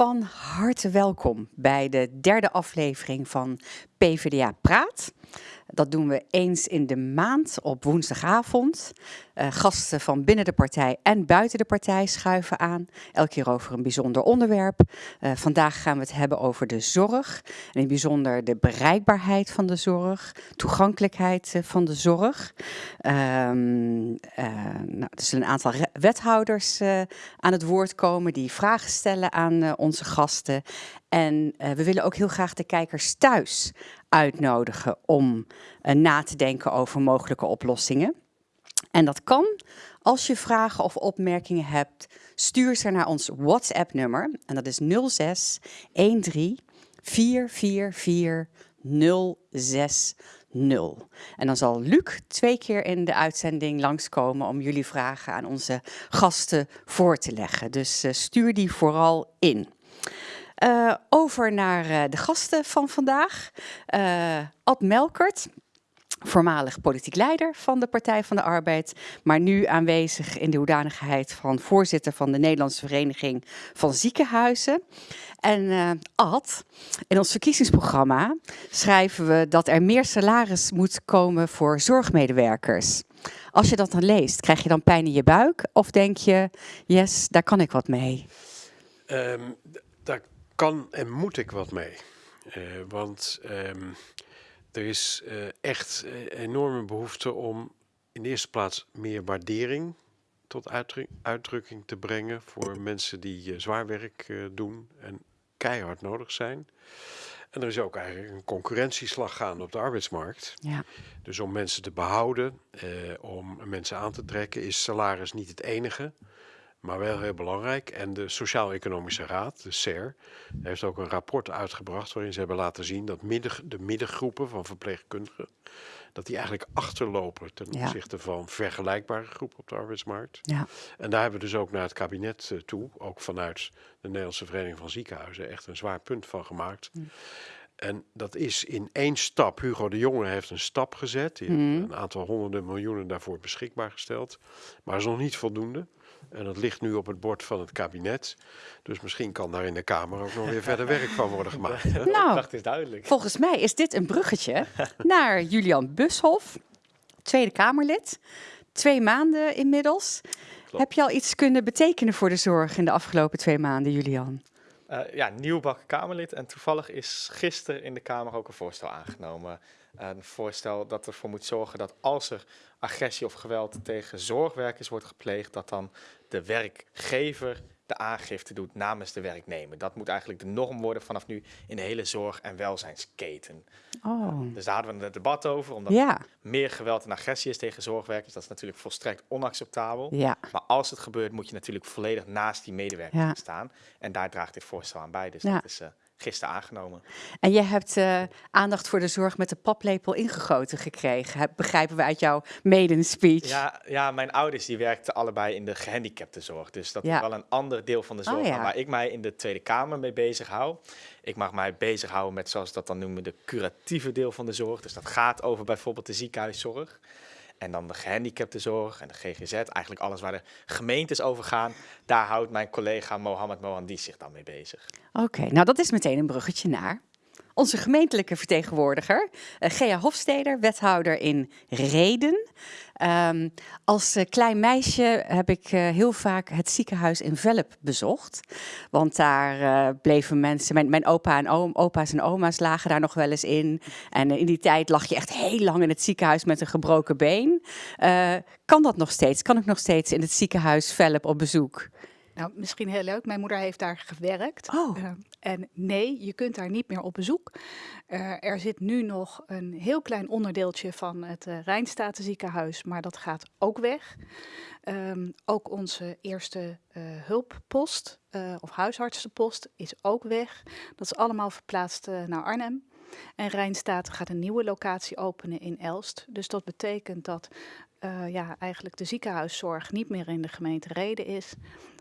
Van harte welkom bij de derde aflevering van PvdA Praat. Dat doen we eens in de maand op woensdagavond. Uh, gasten van binnen de partij en buiten de partij schuiven aan. Elke keer over een bijzonder onderwerp. Uh, vandaag gaan we het hebben over de zorg. En in bijzonder de bereikbaarheid van de zorg. Toegankelijkheid uh, van de zorg. Um, nou, er zullen een aantal wethouders aan het woord komen die vragen stellen aan onze gasten. En we willen ook heel graag de kijkers thuis uitnodigen om uh, na te denken over mogelijke oplossingen. En dat kan als je vragen of opmerkingen hebt, stuur ze naar ons WhatsApp-nummer. En dat is 06 13 444 060. En dan zal Luc twee keer in de uitzending langskomen om jullie vragen aan onze gasten voor te leggen. Dus uh, stuur die vooral in. Uh, over naar uh, de gasten van vandaag. Uh, Ad Melkert, voormalig politiek leider van de Partij van de Arbeid, maar nu aanwezig in de hoedanigheid van voorzitter van de Nederlandse Vereniging van Ziekenhuizen. En Ad, in ons verkiezingsprogramma schrijven we dat er meer salaris moet komen voor zorgmedewerkers. Als je dat dan leest, krijg je dan pijn in je buik of denk je, yes, daar kan ik wat mee? Daar kan en moet ik wat mee. Uh, want um, er is uh, echt uh, enorme behoefte om in de eerste plaats meer waardering tot uitdruk uitdrukking te brengen voor mensen die zwaar werk doen en keihard nodig zijn. En er is ook eigenlijk een concurrentieslag gaande op de arbeidsmarkt. Ja. Dus om mensen te behouden, om mensen aan te trekken, is salaris niet het enige maar wel heel belangrijk. En de Sociaal-Economische Raad, de SER, heeft ook een rapport uitgebracht waarin ze hebben laten zien dat midden, de middengroepen van verpleegkundigen, dat die eigenlijk achterlopen ten opzichte van vergelijkbare groepen op de arbeidsmarkt. Ja. En daar hebben we dus ook naar het kabinet uh, toe, ook vanuit de Nederlandse Vereniging van Ziekenhuizen, echt een zwaar punt van gemaakt. Mm. En dat is in één stap. Hugo de Jonge heeft een stap gezet. Die mm. heeft een aantal honderden miljoenen daarvoor beschikbaar gesteld. Maar is nog niet voldoende. En dat ligt nu op het bord van het kabinet. Dus misschien kan daar in de Kamer ook nog weer verder werk van worden gemaakt. Hè? Nou, is duidelijk. volgens mij is dit een bruggetje naar Julian Bushoff, Tweede Kamerlid. Twee maanden inmiddels. Klopt. Heb je al iets kunnen betekenen voor de zorg in de afgelopen twee maanden, Julian? Uh, ja, nieuwbakken Kamerlid. En toevallig is gisteren in de Kamer ook een voorstel aangenomen. Een voorstel dat ervoor moet zorgen dat als er agressie of geweld tegen zorgwerkers wordt gepleegd, dat dan de werkgever de aangifte doet namens de werknemer. Dat moet eigenlijk de norm worden vanaf nu in de hele zorg- en welzijnsketen. Oh. Dus daar hadden we een debat over, omdat ja. meer geweld en agressie is tegen zorgwerkers. Dat is natuurlijk volstrekt onacceptabel. Ja. Maar als het gebeurt, moet je natuurlijk volledig naast die medewerker ja. staan. En daar draagt dit voorstel aan bij. Dus dat is uh, gisteren aangenomen. En je hebt uh, aandacht voor de zorg met de paplepel ingegoten gekregen, begrijpen we uit jouw maiden speech. Ja, ja, mijn ouders die werkten allebei in de gehandicaptenzorg. Dus dat ja. is wel een ander deel van de zorg oh, ja. waar ik mij in de Tweede Kamer mee bezig hou. Ik mag mij bezighouden met, zoals dat dan noemen, de curatieve deel van de zorg. Dus dat gaat over bijvoorbeeld de ziekenhuiszorg. En dan de gehandicaptenzorg en de GGZ, eigenlijk alles waar de gemeentes over gaan. Daar houdt mijn collega Mohammed Mohandis zich dan mee bezig. Oké, nou dat is meteen een bruggetje naar onze gemeentelijke vertegenwoordiger, uh, Gea Hofsteder, wethouder in Reden. Um, als uh, klein meisje heb ik uh, heel vaak het ziekenhuis in Velp bezocht. Want daar bleven mensen, mijn, mijn opa en oom, opa's en oma's lagen daar nog wel eens in. En in die tijd lag je echt heel lang in het ziekenhuis met een gebroken been. kan dat nog steeds? Kan ik nog steeds in het ziekenhuis Velp op bezoek? Nou, misschien heel leuk. Mijn moeder heeft daar gewerkt. Oh. En nee, je kunt daar niet meer op bezoek. Uh, er zit nu nog een heel klein onderdeeltje van het uh, Rijnstatenziekenhuis, maar dat gaat ook weg. Um, ook onze eerste hulppost of huisartsenpost is ook weg. Dat is allemaal verplaatst naar Arnhem. En Rijnstaat gaat een nieuwe locatie openen in Elst. Dus dat betekent dat uh, ja, eigenlijk de ziekenhuiszorg niet meer in de gemeente Reden is.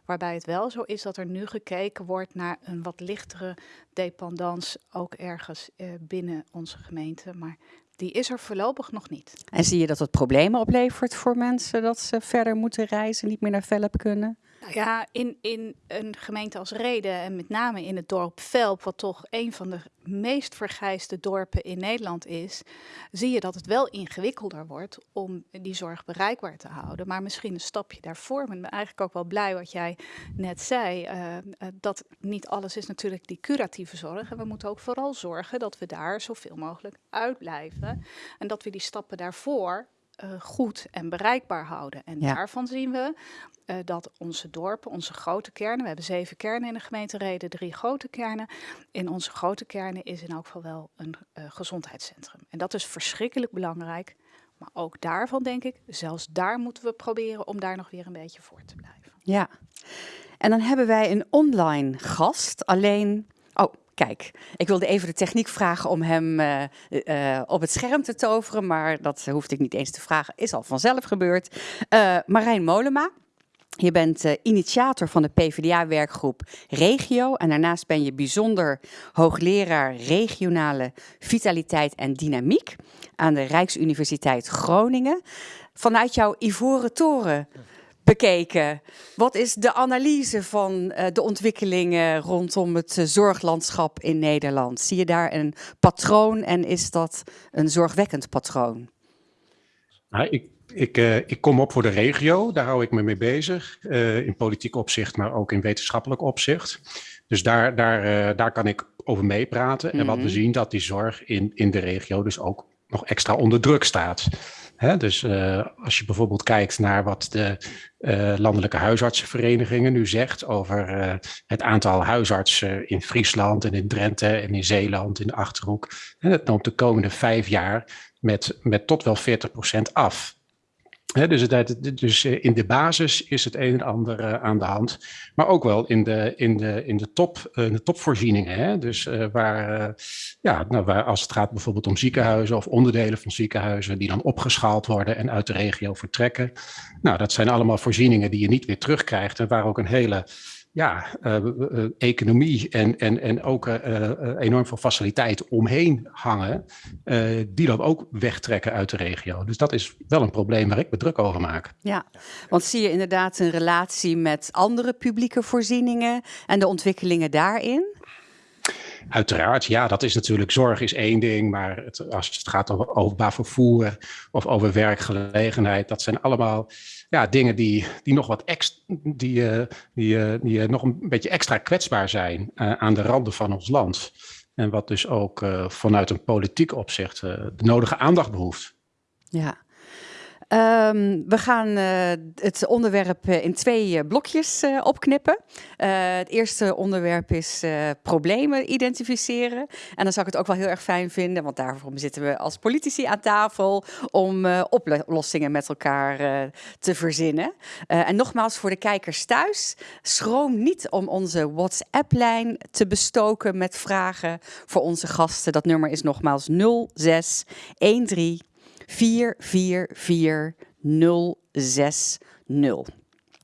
Waarbij het wel zo is dat er nu gekeken wordt naar een wat lichtere dependance, ook ergens uh, binnen onze gemeente. Maar die is er voorlopig nog niet. En zie je dat het problemen oplevert voor mensen dat ze verder moeten reizen, niet meer naar Velp kunnen? Nou ja, in, in een gemeente als Reden en met name in het dorp Velp, wat toch een van de meest vergrijsde dorpen in Nederland is, zie je dat het wel ingewikkelder wordt om die zorg bereikbaar te houden. Maar misschien een stapje daarvoor. Maar ik ben eigenlijk ook wel blij wat jij net zei. Uh, uh, dat niet alles is natuurlijk die curatieve zorg. En we moeten ook vooral zorgen dat we daar zoveel mogelijk uitblijven. En dat we die stappen daarvoor uh, goed en bereikbaar houden. En ja. daarvan zien we uh, dat onze dorpen, onze grote kernen, we hebben zeven kernen in de gemeente Reden, drie grote kernen. In onze grote kernen is in elk geval wel een uh, gezondheidscentrum. En dat is verschrikkelijk belangrijk. Maar ook daarvan denk ik, zelfs daar moeten we proberen om daar nog weer een beetje voor te blijven. Ja, en dan hebben wij een online gast. Alleen Kijk, ik wilde even de techniek vragen om hem uh, uh, op het scherm te toveren, maar dat hoefde ik niet eens te vragen, is al vanzelf gebeurd. Uh, Marijn Molema, je bent initiator van de PvdA-werkgroep Regio en daarnaast ben je bijzonder hoogleraar regionale vitaliteit en dynamiek aan de Rijksuniversiteit Groningen. Vanuit jouw Ivoren Toren bekeken. Wat is de analyse van uh, de ontwikkelingen rondom het uh, zorglandschap in Nederland? Zie je daar een patroon en is dat een zorgwekkend patroon? Nou, ik, ik, uh, ik kom op voor de regio, daar hou ik me mee bezig. in politiek opzicht, maar ook in wetenschappelijk opzicht. Dus daar, daar, daar kan ik over meepraten. Mm -hmm. En wat we zien, dat die zorg in, in de regio dus ook nog extra onder druk staat. Dus uh, als je bijvoorbeeld kijkt naar wat de uh, landelijke huisartsenverenigingen nu zegt over uh, het aantal huisartsen in Friesland en in Drenthe en in Zeeland, in de Achterhoek. En dat noomt de komende vijf jaar met, met tot wel 40% af. Dus, het, dus eh, in de basis is het een en ander uh, aan de hand. Maar ook wel in de, in de, in de, top, uh, de topvoorzieningen. Hè? Dus waar, ja, nou, waar, als het gaat bijvoorbeeld om ziekenhuizen of onderdelen van ziekenhuizen die dan opgeschaald worden en uit de regio vertrekken. Nou, dat zijn allemaal voorzieningen die je niet weer terugkrijgt en waar ook een hele ja, uh, uh, economie en, en, en ook uh, enorm veel faciliteiten omheen hangen, die dan ook wegtrekken uit de regio. Dus dat is wel een probleem waar ik me druk over maak. Ja, want zie je inderdaad een relatie met andere publieke voorzieningen en de ontwikkelingen daarin? Uiteraard, ja, dat is natuurlijk, zorg is één ding, maar het, als het gaat over openbaar vervoer of over werkgelegenheid, dat zijn allemaal ja, dingen die, die nog wat ex, die, uh, die, uh, die uh, nog een beetje extra kwetsbaar zijn aan de randen van ons land. En wat dus ook vanuit een politiek opzicht de nodige aandacht behoeft. Ja, Um, we gaan uh, het onderwerp in twee uh, blokjes opknippen. het eerste onderwerp is problemen identificeren. En dan zou ik het ook wel heel erg fijn vinden, want daarvoor zitten we als politici aan tafel om oplossingen met elkaar te verzinnen. en nogmaals voor de kijkers thuis, schroom niet om onze WhatsApp-lijn te bestoken met vragen voor onze gasten. Dat nummer is nogmaals 0613 444060.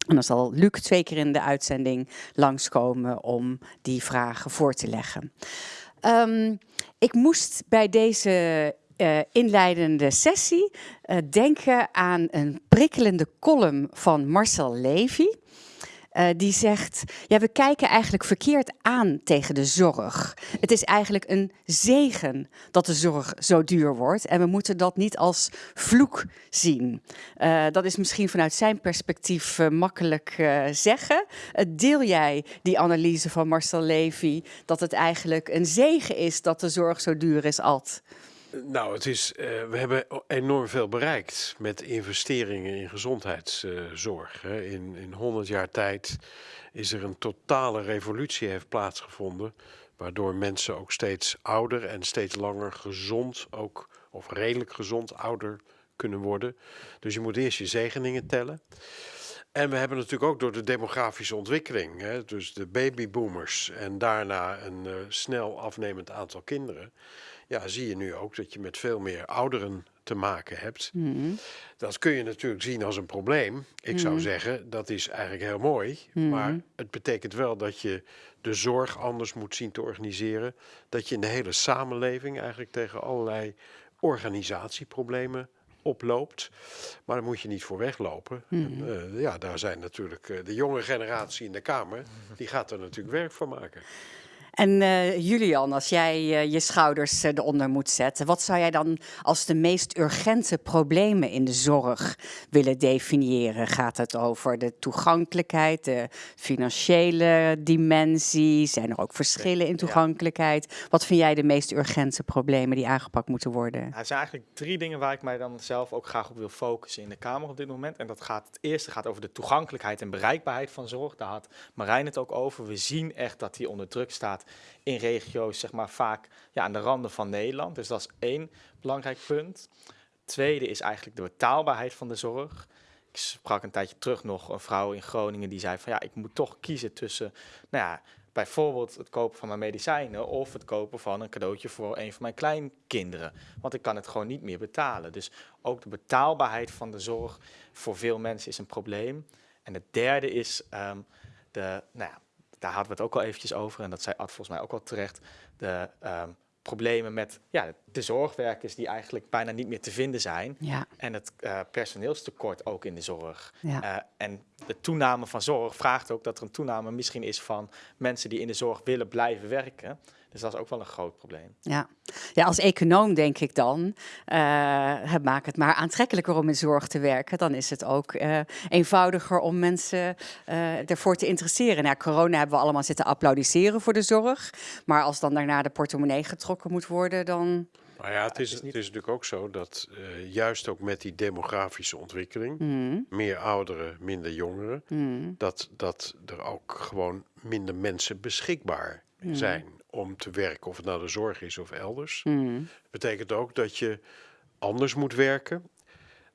En dan zal Luc twee keer in de uitzending langskomen om die vragen voor te leggen. Um, ik moest bij deze uh, inleidende sessie uh, denken aan een prikkelende column van Marcel Levy. Uh, die zegt, ja, we kijken eigenlijk verkeerd aan tegen de zorg. Het is eigenlijk een zegen dat de zorg zo duur wordt. En we moeten dat niet als vloek zien. Uh, dat is misschien vanuit zijn perspectief uh, makkelijk zeggen. deel jij die analyse van Marcel Levy, dat het eigenlijk een zegen is dat de zorg zo duur is, Alt? Nou, het is, uh, we hebben enorm veel bereikt met investeringen in gezondheidszorg. Uh, in, in 100 jaar tijd is er een totale revolutie heeft plaatsgevonden, waardoor mensen ook steeds ouder en steeds langer gezond, ook, of redelijk gezond ouder kunnen worden. Dus je moet eerst je zegeningen tellen. En we hebben natuurlijk ook door de demografische ontwikkeling, hè, dus de babyboomers en daarna een uh, snel afnemend aantal kinderen, ja, zie je nu ook dat je met veel meer ouderen te maken hebt. Mm. Dat kun je natuurlijk zien als een probleem. Ik mm. zou zeggen, dat is eigenlijk heel mooi. Mm. Maar het betekent wel dat je de zorg anders moet zien te organiseren. Dat je in de hele samenleving eigenlijk tegen allerlei organisatieproblemen oploopt. Maar daar moet je niet voor weglopen. En, eh, ja, daar zijn natuurlijk eh, de jonge generatie in de Kamer, die gaat er natuurlijk werk van maken. En eh, Julian, als jij eh, je schouders eh, eronder moet zetten, wat zou jij dan als de meest urgente problemen in de zorg willen definiëren? Gaat het over de toegankelijkheid, de financiële dimensie? Zijn er ook verschillen in toegankelijkheid? Wat vind jij de meest urgente problemen die aangepakt moeten worden? Nou, er zijn eigenlijk drie dingen waar ik mij dan zelf ook graag op wil focussen in de Kamer op dit moment. En dat gaat, het eerste gaat over de toegankelijkheid en bereikbaarheid van zorg. Daar had Marijn het ook over. We zien echt dat die onder druk staat in regio's, zeg maar vaak ja, aan de randen van Nederland. Dus dat is één belangrijk punt. Tweede is eigenlijk de betaalbaarheid van de zorg. Ik sprak een tijdje terug nog een vrouw in Groningen die zei van ja, ik moet toch kiezen tussen, nou ja, bijvoorbeeld het kopen van mijn medicijnen of het kopen van een cadeautje voor een van mijn kleinkinderen. Want ik kan het gewoon niet meer betalen. Dus ook de betaalbaarheid van de zorg voor veel mensen is een probleem. En het derde is ehm, de, nou ja, daar hadden we het ook al eventjes over en dat zei Ad volgens mij ook al terecht, de ehm, problemen met ja, de zorgwerkers die eigenlijk bijna niet meer te vinden zijn. Ja, En het eh, personeelstekort ook in de zorg. ja. Eh, en de toename van zorg vraagt ook dat er een toename misschien is van mensen die in de zorg willen blijven werken. Dus dat is ook wel een groot probleem. Ja. ja, als econoom denk ik dan, eh, het maakt het maar aantrekkelijker om in zorg te werken. Dan is het ook eh, eenvoudiger om mensen eh, ervoor te interesseren. Na corona hebben we allemaal zitten applaudisseren voor de zorg. Maar als dan daarna de portemonnee getrokken moet worden, dan... Maar ja, het is, het is niet- het is natuurlijk ook zo dat eh, juist ook met die demografische ontwikkeling, Mm, meer ouderen, minder jongeren, mm, dat, dat er ook gewoon minder mensen beschikbaar zijn om te werken, of het nou de zorg is of elders. mm, Betekent ook dat je anders moet werken.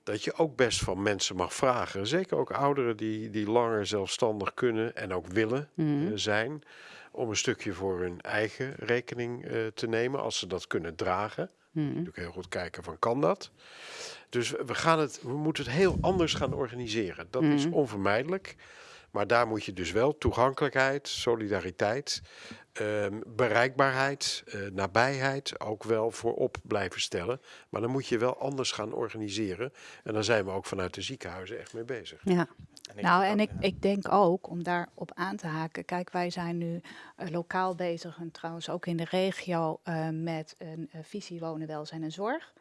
Dat je ook best van mensen mag vragen. Zeker ook ouderen die, die langer zelfstandig kunnen en ook willen eh, mm, zijn. Om een stukje voor hun eigen rekening eh, te nemen, als ze dat kunnen dragen. mm. Natuurlijk heel goed kijken van kan dat. Dus we, gaan het, we moeten het heel anders gaan organiseren. Dat is Mhm. onvermijdelijk. Maar daar moet je dus wel toegankelijkheid, solidariteit, ehm, bereikbaarheid, eh, nabijheid ook wel voorop blijven stellen. Maar dan moet je wel anders gaan organiseren. En daar zijn we ook vanuit de ziekenhuizen echt mee bezig. Ja, En ik Nou, en ook, ik, ja. ik denk ook, om daarop aan te haken, kijk, wij zijn nu eh, lokaal bezig en trouwens ook in de regio eh, met een visie wonen, welzijn en zorg.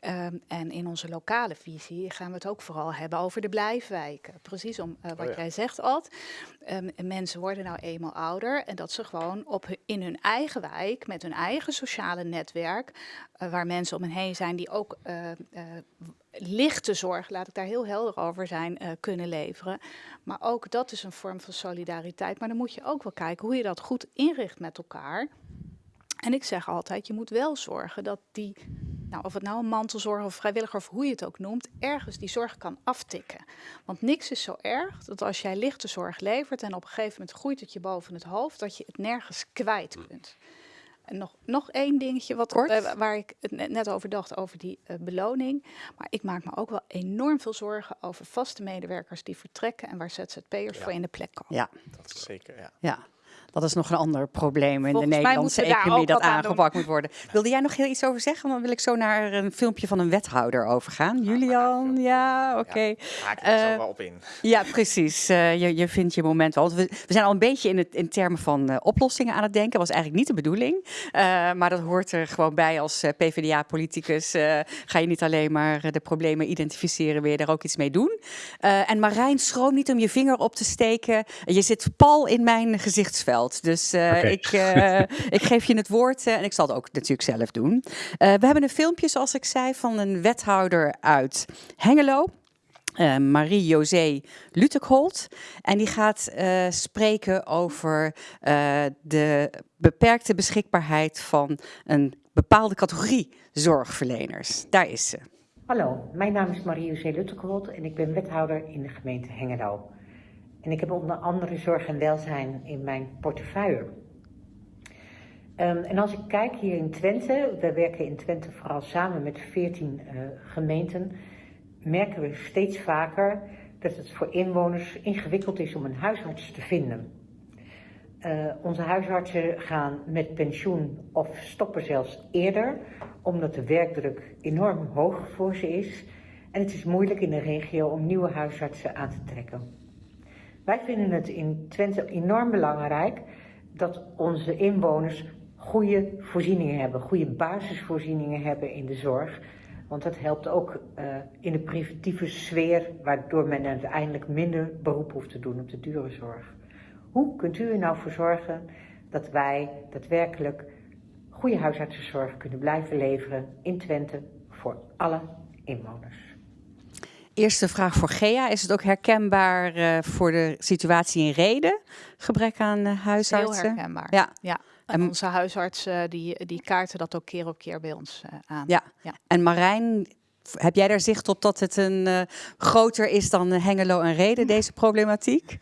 Ehm, en in onze lokale visie gaan we het ook vooral hebben over de blijfwijken. Precies om eh, wat ja. jij zegt, Ad. Ehm, mensen worden nou eenmaal ouder en dat ze gewoon op hun- in hun eigen wijk, met hun eigen sociale netwerk, eh, waar mensen om hen heen zijn die ook eh, lichte zorg, laat ik daar heel helder over zijn, kunnen leveren. Maar ook dat is een vorm van solidariteit. Maar dan moet je ook wel kijken hoe je dat goed inricht met elkaar. En ik zeg altijd, je moet wel zorgen dat die, nou, of het nou een mantelzorg of vrijwilliger of hoe je het ook noemt, ergens die zorg kan aftikken. Want niks is zo erg dat als jij lichte zorg levert en op een gegeven moment groeit het je boven het hoofd, dat je het nergens kwijt kunt. En nog, nog één dingetje wat, eh, waar ik het net- over dacht, over die eh, beloning. Maar ik maak me ook wel enorm veel zorgen over vaste medewerkers die vertrekken en waar ZZP'ers Ja. voor in de plek komen. ja, Dat is zeker, ja. ja. Dat is nog een ander probleem in Volgens de Nederlandse economie dat aangepakt moet worden. Wilde jij nog heel iets over zeggen? Dan wil ik zo naar een filmpje van een wethouder overgaan. Julian, ja, oké. Ja, haak ik er zo Eh, wel op in. Ja, precies. Eh, je, je vindt je moment wel. Want we, we zijn al een beetje in, het, in termen van eh, oplossingen aan het denken. was eigenlijk niet de bedoeling. Eh, maar dat hoort er gewoon bij als eh, PvdA-politicus. eh, ga je niet alleen maar de problemen identificeren, wil je daar ook iets mee doen. Eh, en Marijn, schroom niet om je vinger op te steken. Je zit pal in mijn gezichtsveld. Dus eh, ik, eh, ik geef je het woord. eh, en ik zal het ook natuurlijk zelf doen. Eh, we hebben een filmpje, zoals ik zei, van een wethouder uit Hengelo eh, Marie-José Lutekholt. En die gaat eh, spreken over eh, de beperkte beschikbaarheid van een bepaalde categorie zorgverleners. Daar is ze. Hallo, mijn naam is Marie-José Luttekolt en ik ben wethouder in de gemeente Hengelo. En ik heb onder andere zorg en welzijn in mijn portefeuille. Ehm, en als ik kijk hier in Twente, we werken in Twente vooral samen met 14 eh, gemeenten, merken we steeds vaker dat het voor inwoners ingewikkeld is om een huisarts te vinden. Uh, onze huisartsen gaan met pensioen of stoppen zelfs eerder, omdat de werkdruk enorm hoog voor ze is. En het is moeilijk in de regio om nieuwe huisartsen aan te trekken. Wij vinden het in Twente enorm belangrijk dat onze inwoners goede voorzieningen hebben, goede basisvoorzieningen hebben in de zorg. Want dat helpt ook uh, in de preventieve sfeer, waardoor men uiteindelijk minder beroep hoeft te doen op de dure zorg. Hoe kunt u er nou voor zorgen dat wij daadwerkelijk goede huisartsenzorg kunnen blijven leveren in Twente voor alle inwoners? Eerste vraag voor Gea. Is het ook herkenbaar uh, voor de situatie in Reden? Gebrek aan uh, huisartsen? Heel herkenbaar. Ja. ja. En onze huisartsen die, die kaarten dat ook keer op keer bij ons aan. Ja. ja. En Marijn, heb jij daar zicht op dat het een groter is dan Hengelo en Reden, deze problematiek?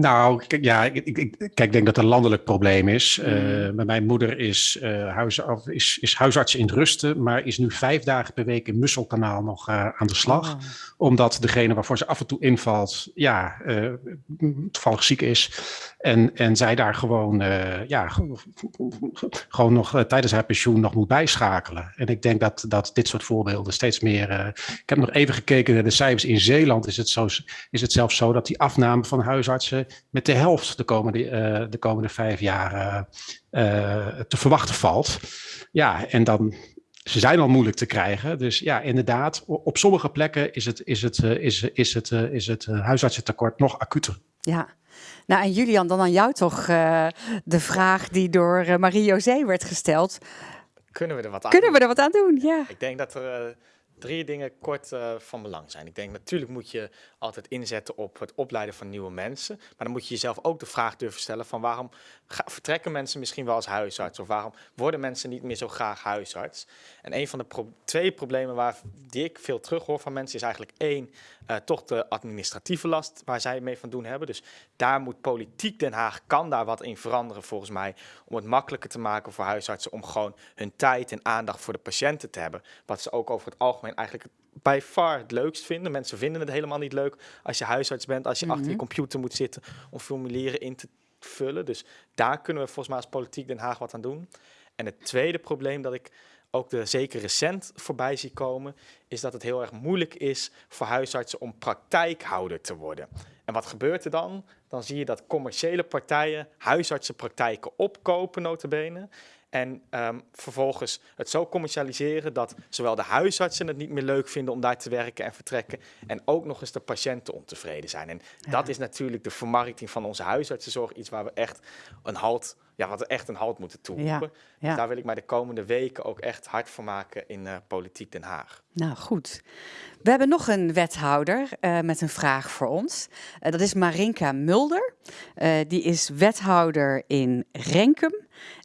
Nou, ja, ik, ik, kijk, ik denk dat het een landelijk probleem is. Uh, mijn moeder is, uh, huis, is, is, huisarts in Rusten, maar is nu vijf dagen per week in Musselkanaal nog uh, aan de slag. Oh. Omdat degene waarvoor ze af en toe invalt, ja, toevallig ziek is. En, en zij daar gewoon, ja, gewoon nog tijdens haar pensioen nog moet bijschakelen. En ik denk dat, dat dit soort voorbeelden steeds meer... ik heb nog even gekeken naar de cijfers. In Zeeland is het, zo, is het zelfs zo dat die afname van huisartsen met de helft de komende, uh, de komende vijf jaar uh, te verwachten valt. Ja, en dan, ze zijn al moeilijk te krijgen. Dus ja, inderdaad, op sommige plekken is het, is het, is, is het, is het huisartsentekort nog acuter. Ja, nou en Julian, dan aan jou toch uh, de vraag die door uh, Marie-José werd gesteld. Kunnen we er wat aan Kunnen doen? we er wat aan doen, ja. Ik denk dat er uh, drie dingen kort van belang zijn. Ik denk natuurlijk moet je altijd inzetten op het opleiden van nieuwe mensen. Maar dan moet je jezelf ook de vraag durven stellen van waarom vertrekken mensen misschien wel als huisarts? Of waarom worden mensen niet meer zo graag huisarts? En een van de twee problemen waar die ik veel terug hoor van mensen is eigenlijk één, uh, toch de administratieve last waar zij mee van doen hebben. Dus daar moet politiek Den Haag, kan daar wat in veranderen volgens mij, om het makkelijker te maken voor huisartsen om gewoon hun tijd en aandacht voor de patiënten te hebben. Wat ze ook over het algemeen eigenlijk bij far het leukst vinden. Mensen vinden het helemaal niet leuk als je huisarts bent, als je mm -hmm. achter je computer moet zitten om formulieren in te vullen. Dus daar kunnen we volgens mij als politiek Den Haag wat aan doen. En het tweede probleem dat ik ook de zeker recent voorbij zie komen, is dat het heel erg moeilijk is voor huisartsen om praktijkhouder te worden. En wat gebeurt er dan? Dan zie je dat commerciële partijen huisartsenpraktijken opkopen, notabene. En um, vervolgens het zo commercialiseren dat zowel de huisartsen het niet meer leuk vinden om daar te werken en vertrekken. En ook nog eens de patiënten ontevreden zijn. En ja. dat is natuurlijk de vermarkting van onze huisartsenzorg. Iets waar we echt een halt, ja, wat echt een halt moeten toeroepen. Ja. Ja. Dus daar wil ik mij de komende weken ook echt hard voor maken in uh, Politiek Den Haag. Nou goed. We hebben nog een wethouder uh, met een vraag voor ons. Uh, dat is Marinka Mulder. die is wethouder in Renkum.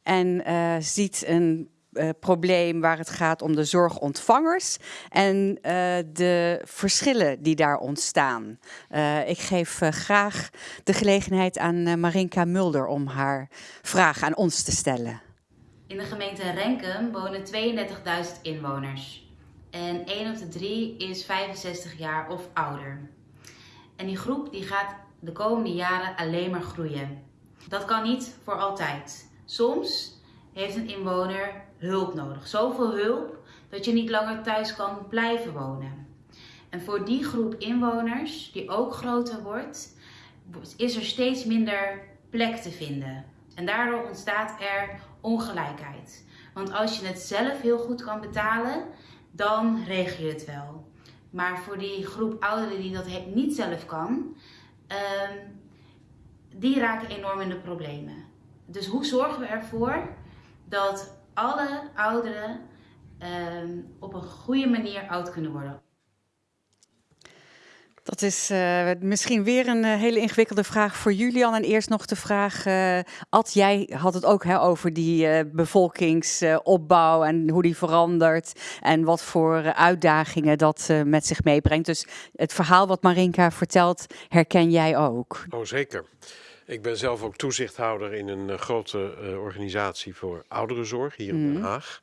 En ziet een uh, probleem waar het gaat om de zorgontvangers en uh, de verschillen die daar ontstaan. ik geef graag de gelegenheid aan Marinka Mulder om haar vraag aan ons te stellen. In de gemeente Renkum wonen 32.000 inwoners. En 1 op de 3 is 65 jaar of ouder. En die groep die gaat de komende jaren alleen maar groeien. Dat kan niet voor altijd. Soms heeft een inwoner hulp nodig. Zoveel hulp dat je niet langer thuis kan blijven wonen. En voor die groep inwoners, die ook groter wordt, is er steeds minder plek te vinden. En daardoor ontstaat er ongelijkheid. Want als je het zelf heel goed kan betalen, dan regel je het wel. Maar voor die groep ouderen die dat niet zelf kan, um, die raken enorm in de problemen. Dus hoe zorgen we ervoor dat alle ouderen um, op een goede manier oud kunnen worden? Dat is uh, misschien weer een uh, hele ingewikkelde vraag voor Julian. En eerst nog de vraag, uh, Ad, jij had het ook hè, over die bevolkingsopbouw en hoe die verandert. En wat voor uitdagingen dat met zich meebrengt. Dus het verhaal wat Marinka vertelt, herken jij ook? Oh, zeker. Ik ben zelf ook toezichthouder in een uh, grote uh, organisatie voor ouderenzorg hier in Den Haag.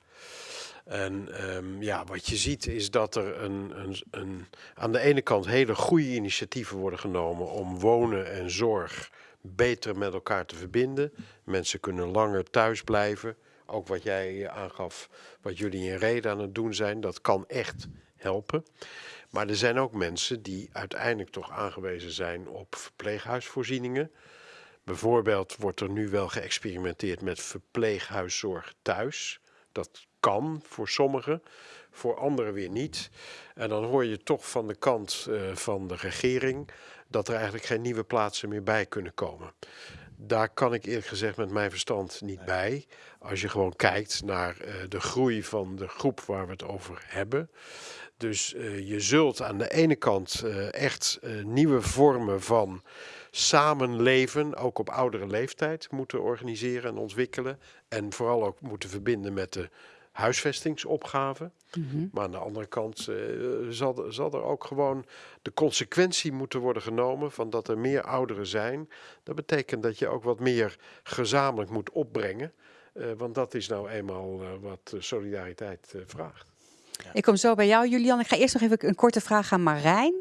En um, ja, wat je ziet is dat er een, een, een, aan de ene kant hele goede initiatieven worden genomen om wonen en zorg beter met elkaar te verbinden. Mensen kunnen langer thuis blijven. Ook wat jij eh, aangaf, wat jullie in reden aan het doen zijn, dat kan echt helpen. Maar er zijn ook mensen die uiteindelijk toch aangewezen zijn op verpleeghuisvoorzieningen. Bijvoorbeeld wordt er nu wel geëxperimenteerd met verpleeghuiszorg thuis. Dat kan voor sommigen, voor anderen weer niet. En dan hoor je toch van de kant uh, van de regering dat er eigenlijk geen nieuwe plaatsen meer bij kunnen komen. Daar kan ik eerlijk gezegd met mijn verstand niet bij. Als je gewoon kijkt naar uh, de groei van de groep waar we het over hebben. Dus uh, je zult aan de ene kant echt nieuwe vormen van samenleven, ook op oudere leeftijd, moeten organiseren en ontwikkelen. En vooral ook moeten verbinden met de huisvestingsopgave. Mm -hmm. Maar aan de andere kant uh, zal, zal er ook gewoon de consequentie moeten worden genomen van dat er meer ouderen zijn. Dat betekent dat je ook wat meer gezamenlijk moet opbrengen. Uh, want dat is nou eenmaal uh, wat solidariteit vraagt. Ik kom zo bij jou, Julian. Ik ga eerst nog even een korte vraag aan Marijn.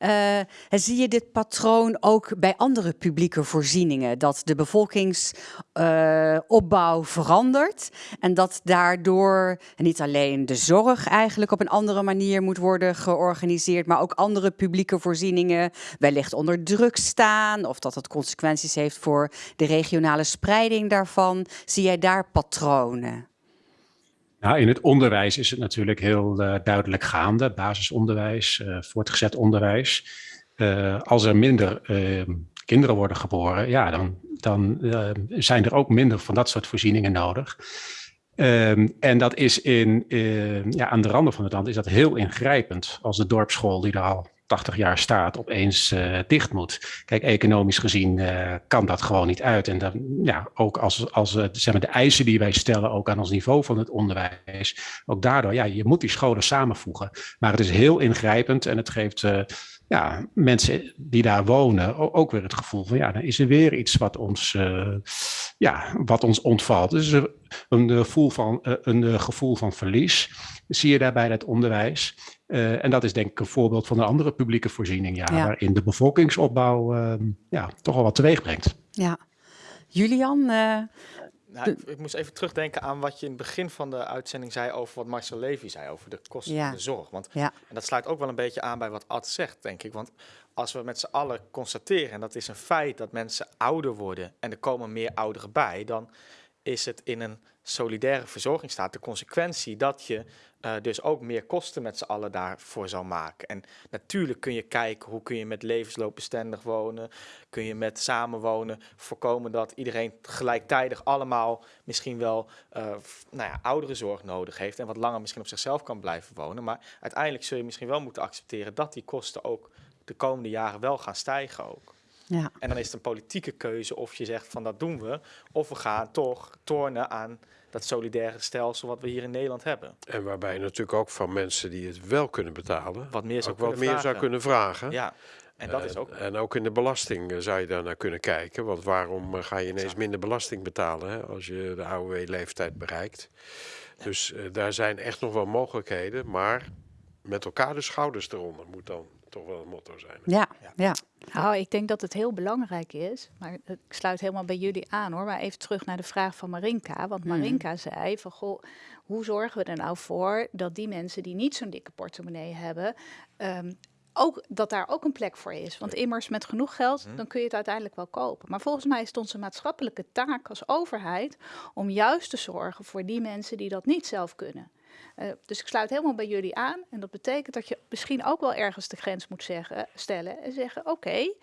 Uh, zie je dit patroon ook bij andere publieke voorzieningen? Dat de bevolkingsopbouw verandert en dat daardoor niet alleen de zorg eigenlijk op een andere manier moet worden georganiseerd, maar ook andere publieke voorzieningen wellicht onder druk staan of dat het consequenties heeft voor de regionale spreiding daarvan. Zie jij daar patronen? In het onderwijs is het natuurlijk heel uh, duidelijk gaande. Basisonderwijs, uh, voortgezet onderwijs. Uh, als er minder kinderen worden geboren, ja, dan, dan zijn er ook minder van dat soort voorzieningen nodig. Um, en dat is in, ja, aan de randen van het land is dat heel ingrijpend. Als de dorpsschool die er al 80 jaar staat opeens uh, dicht moet. Kijk, economisch gezien uh, kan dat gewoon niet uit. En dan, ja, ook als, als uh, zeg maar de eisen die wij stellen, ook aan ons niveau van het onderwijs, ook daardoor, ja, je moet die scholen samenvoegen. Maar het is heel ingrijpend en het geeft ja, mensen die daar wonen ook weer het gevoel van, ja, dan is er weer iets wat ons, ja, wat ons ontvalt. Dus een, een, gevoel van, een gevoel van verlies zie je daarbij het onderwijs. Uh, en dat is denk ik een voorbeeld van een andere publieke voorziening, ja, ja. waarin de bevolkingsopbouw uh, ja, toch al wat teweeg brengt. Ja. Julian? Nou, ik, ik, moest even terugdenken aan wat je in het begin van de uitzending zei over wat Marcel Levy zei over de kosten ja. van de zorg. Want ja. en dat sluit ook wel een beetje aan bij wat Ad zegt, denk ik. Want als we met z'n allen constateren, en dat is een feit, dat mensen ouder worden en er komen meer ouderen bij, dan is het in een solidaire verzorgingsstaat de consequentie dat je uh, dus ook meer kosten met z'n allen daarvoor zal maken. En natuurlijk kun je kijken hoe kun je met levensloopbestendig wonen, kun je met samenwonen voorkomen dat iedereen gelijktijdig allemaal misschien wel uh, nou ja, oudere zorg nodig heeft en wat langer misschien op zichzelf kan blijven wonen. Maar uiteindelijk zul je misschien wel moeten accepteren dat die kosten ook de komende jaren wel gaan stijgen ook. Ja. En dan is het een politieke keuze of je zegt van dat doen we, of we gaan toch tornen aan dat solidaire stelsel wat we hier in Nederland hebben. En waarbij je natuurlijk ook van mensen die het wel kunnen betalen, wat meer zou, ook wat meer zou kunnen vragen. Ja. En, dat is ook... en ook in de belasting eh, zou je daar naar kunnen kijken. Want waarom eh, ga je ineens minder belasting betalen hè, als je de AOW-leeftijd bereikt? Dus uh, daar zijn echt nog wel mogelijkheden. Maar met elkaar de schouders eronder moet dan toch wel het motto zijn. Ja, ja. ja. Nou, ik denk dat het heel belangrijk is, maar ik sluit helemaal bij jullie aan hoor. Maar even terug naar de vraag van Marinka. Want Marinka mm. zei van goh, hoe zorgen we er nou voor dat die mensen die niet zo'n dikke portemonnee hebben, um, ook, dat daar ook een plek voor is. Want immers met genoeg geld, dan kun je het uiteindelijk wel kopen. Maar volgens mij is het onze maatschappelijke taak als overheid om juist te zorgen voor die mensen die dat niet zelf kunnen. Uh, dus ik sluit helemaal bij jullie aan. En dat betekent dat je misschien ook wel ergens de grens moet zeggen, stellen en zeggen: oké, okay,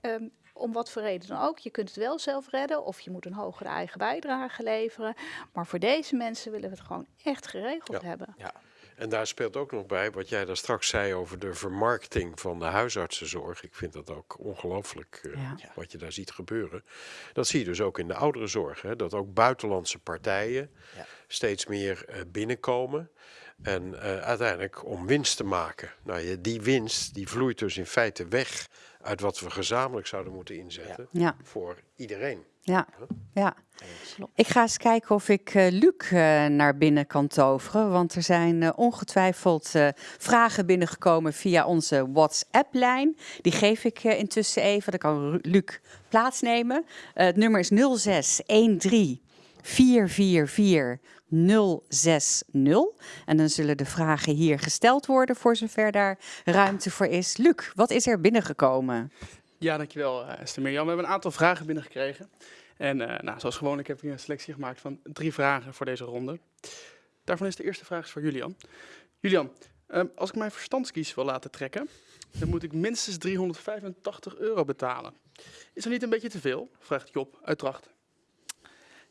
um, om wat voor reden dan ook. Je kunt het wel zelf redden of je moet een hogere eigen bijdrage leveren. Maar voor deze mensen willen we het gewoon echt geregeld ja. hebben. Ja. En daar speelt ook nog bij wat jij daar straks zei over de vermarkting van de huisartsenzorg. Ik vind dat ook ongelooflijk uh, ja. wat je daar ziet gebeuren. Dat zie je dus ook in de ouderenzorg. Hè? Dat ook buitenlandse partijen ja. Steeds meer uh, binnenkomen. En uh, uiteindelijk om winst te maken. Nou, die winst die vloeit dus in feite weg uit wat we gezamenlijk zouden moeten inzetten Ja, voor iedereen. ja, ja. Ik ga eens kijken of ik eh, Luc eh, naar binnen kan toveren. Want er zijn eh, ongetwijfeld eh, vragen binnengekomen via onze WhatsApp-lijn. Die geef ik eh, intussen even. Dan kan Ru- Luc plaatsnemen. Eh, het nummer is 0613 444 060. En dan zullen de vragen hier gesteld worden voor zover daar ruimte voor is. Luc, wat is er binnengekomen? Ja, dankjewel eh, Esther Mirjam. We hebben een aantal vragen binnengekregen. En eh, nou, zoals gewoonlijk heb ik een selectie gemaakt van drie vragen voor deze ronde. Daarvan is de eerste vraag voor Julian. Julian, ehm, als ik mijn verstandskies wil laten trekken, dan moet ik minstens 385 euro betalen. Is dat niet een beetje te veel? Vraagt Job uit Drachten.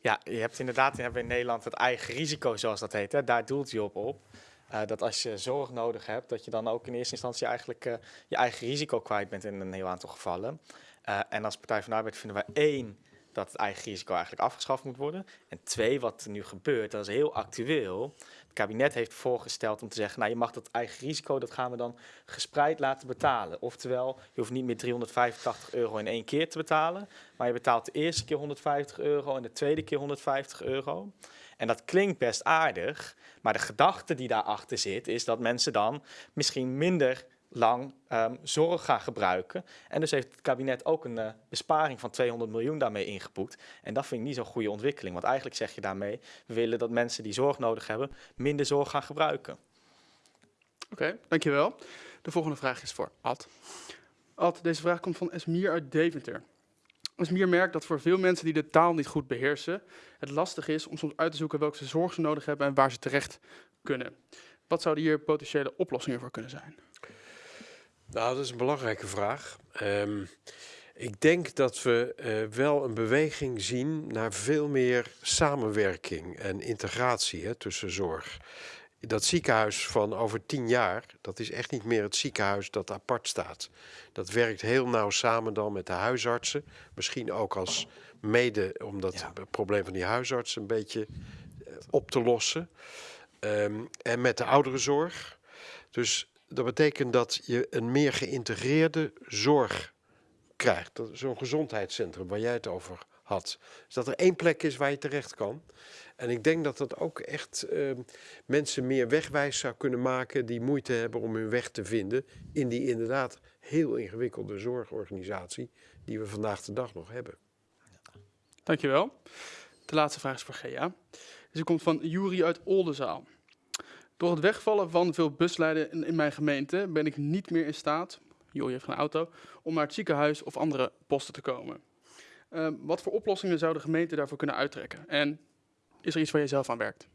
Ja, je hebt inderdaad in Nederland het eigen risico, zoals dat heet. Hè. Daar doelt je op op. Eh, dat als je zorg nodig hebt, dat je dan ook in eerste instantie eigenlijk eh, je eigen risico kwijt bent in een heel aantal gevallen. Eh, en als Partij van de Arbeid vinden wij één, dat het eigen risico eigenlijk afgeschaft moet worden. En twee, wat er nu gebeurt, dat is heel actueel. Kabinet heeft voorgesteld om te zeggen, nou je mag dat eigen risico, dat gaan we dan gespreid laten betalen. Oftewel, je hoeft niet meer 385 euro in één keer te betalen, maar je betaalt de eerste keer 150 euro en de tweede keer 150 euro. En dat klinkt best aardig, maar de gedachte die daarachter zit, is dat mensen dan misschien minder lang ehm, zorg gaan gebruiken. En dus heeft het kabinet ook een eh, besparing van 200 miljoen daarmee ingeboekt. En dat vind ik niet zo'n goede ontwikkeling, want eigenlijk zeg je daarmee, we willen dat mensen die zorg nodig hebben, minder zorg gaan gebruiken. Oké, dankjewel. De volgende vraag is voor Ad. Ad, deze vraag komt van Esmier uit Deventer. Esmier merkt dat voor veel mensen die de taal niet goed beheersen, het lastig is om soms uit te zoeken welke zorg ze nodig hebben en waar ze terecht kunnen. Wat zouden hier potentiële oplossingen voor kunnen zijn? Nou, dat is een belangrijke vraag. Ehm, ik denk dat we eh, wel een beweging zien naar veel meer samenwerking en integratie hè, tussen zorg. Dat ziekenhuis van over tien jaar, dat is echt niet meer het ziekenhuis dat apart staat. Dat werkt heel nauw samen dan met de huisartsen. Misschien ook als mede om dat Ja. probleem van die huisartsen een beetje eh, op te lossen. Ehm, en met de ouderenzorg. Dus dat betekent dat je een meer geïntegreerde zorg krijgt. Zo'n gezondheidscentrum waar jij het over had. Dus dat er één plek is waar je terecht kan. En ik denk dat dat ook echt ehm, mensen meer wegwijs zou kunnen maken die moeite hebben om hun weg te vinden in die inderdaad heel ingewikkelde zorgorganisatie die we vandaag de dag nog hebben. Dankjewel. De laatste vraag is voor Gea. Deze komt van Juri uit Oldenzaal. Door het wegvallen van veel buslijnen in, mijn gemeente ben ik niet meer in staat, Juri heeft een auto, om naar het ziekenhuis of andere posten te komen. Ehm, wat voor oplossingen zou de gemeente daarvoor kunnen uittrekken? En is er iets waar je zelf aan werkt?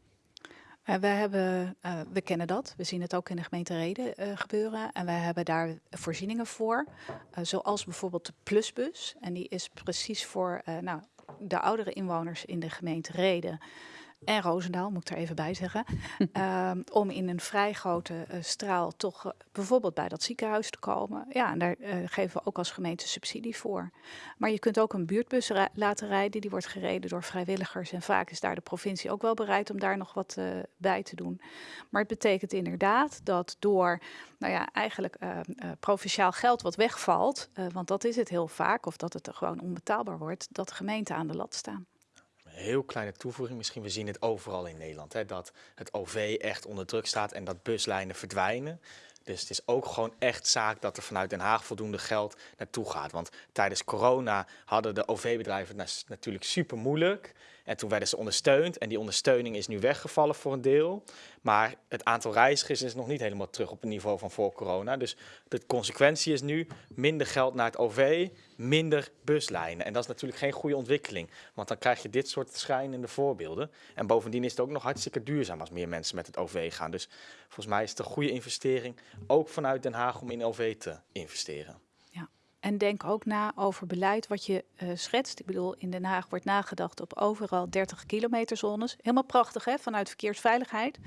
Eh, hebben, eh, we kennen dat. We zien het ook in de gemeente Reden eh, gebeuren. En wij hebben daar voorzieningen voor. zoals bijvoorbeeld de Plusbus. En die is precies voor nou, de oudere inwoners in de gemeente Reden. En Roosendaal, moet ik er even bij zeggen. ehm, om in een vrij grote eh, straal toch eh, bijvoorbeeld bij dat ziekenhuis te komen. Ja, en daar eh, geven we ook als gemeente subsidie voor. Maar je kunt ook een buurtbus laten rijden. Die wordt gereden door vrijwilligers. En vaak is daar de provincie ook wel bereid om daar nog wat bij te doen. Maar het betekent inderdaad dat door, nou ja, eigenlijk provinciaal geld wat wegvalt, want dat is het heel vaak, of dat het er gewoon onbetaalbaar wordt, dat de gemeenten aan de lat staan. Heel kleine toevoeging, misschien we zien het overal in Nederland, hè, dat het OV echt onder druk staat en dat buslijnen verdwijnen. Dus het is ook gewoon echt zaak dat er vanuit Den Haag voldoende geld naartoe gaat. Want tijdens corona hadden de OV-bedrijven het natuurlijk super moeilijk. En toen werden ze ondersteund. En die ondersteuning is nu weggevallen voor een deel. Maar het aantal reizigers is nog niet helemaal terug op het niveau van voor corona. Dus de consequentie is nu minder geld naar het OV, minder buslijnen. En dat is natuurlijk geen goede ontwikkeling. Want dan krijg je dit soort schrijnende voorbeelden. En bovendien is het ook nog hartstikke duurzaam als meer mensen met het OV gaan. Dus volgens mij is het een goede investering, ook vanuit Den Haag, om in OV te investeren. En denk ook na over beleid wat je eh, schetst. Ik bedoel, in Den Haag wordt nagedacht op overal 30 kilometer zones. Helemaal prachtig hè, vanuit verkeersveiligheid.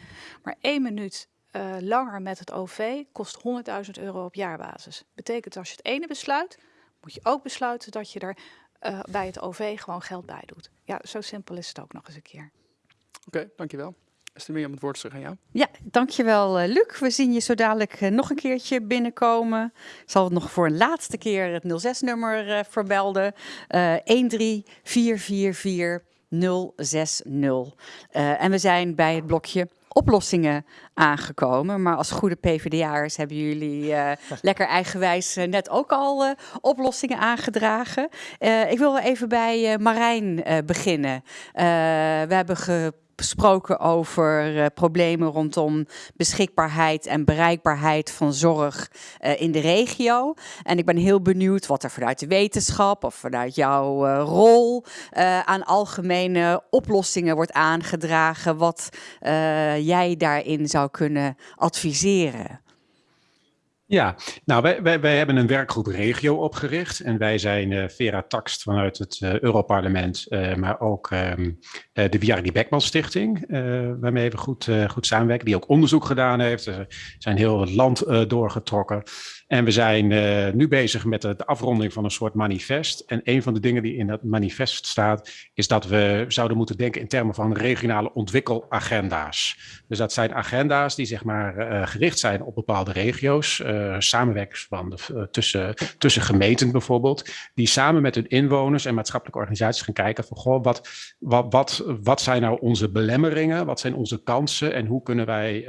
Maar één minuut eh, langer met het OV kost 100.000 euro op jaarbasis. Betekent als je het ene besluit, moet je ook besluiten dat je er eh, bij het OV gewoon geld bij doet. Ja, zo simpel is het ook nog eens een keer. Oké, dankjewel. Is er meer om het woord terug aan jou? Ja, dankjewel uh, Luc. We zien je zo dadelijk uh, nog een keertje binnenkomen. Ik zal het nog voor een laatste keer het 06-nummer uh, verbelden. 13444 060. en we zijn bij het blokje oplossingen aangekomen. Maar als goede PvdA'ers hebben jullie uh, lekker eigenwijs uh, net ook al uh, oplossingen aangedragen. ik wil even bij Marijn beginnen. we hebben ge gesproken over uh, problemen rondom beschikbaarheid en bereikbaarheid van zorg uh, in de regio. En ik ben heel benieuwd wat er vanuit de wetenschap of vanuit jouw uh, rol aan algemene oplossingen wordt aangedragen. Wat jij daarin zou kunnen adviseren. Ja, nou, wij, wij, wij, hebben een werkgroep regio opgericht en wij zijn uh, Vera Taxt vanuit het uh, Europarlement, uh, maar ook um, de Viardi Beckman Stichting, waarmee we goed, goed samenwerken, die ook onderzoek gedaan heeft. We zijn heel het land doorgetrokken. En we zijn uh, nu bezig met de, afronding van een soort manifest. En een van de dingen die in dat manifest staat, is dat we zouden moeten denken in termen van regionale ontwikkelagenda's. Dus dat zijn agenda's die zeg maar uh, gericht zijn op bepaalde regio's, uh, tussen, tussen gemeenten bijvoorbeeld, die samen met hun inwoners en maatschappelijke organisaties gaan kijken van goh, wat, wat, wat, wat zijn nou onze belemmeringen, wat zijn onze kansen en hoe kunnen wij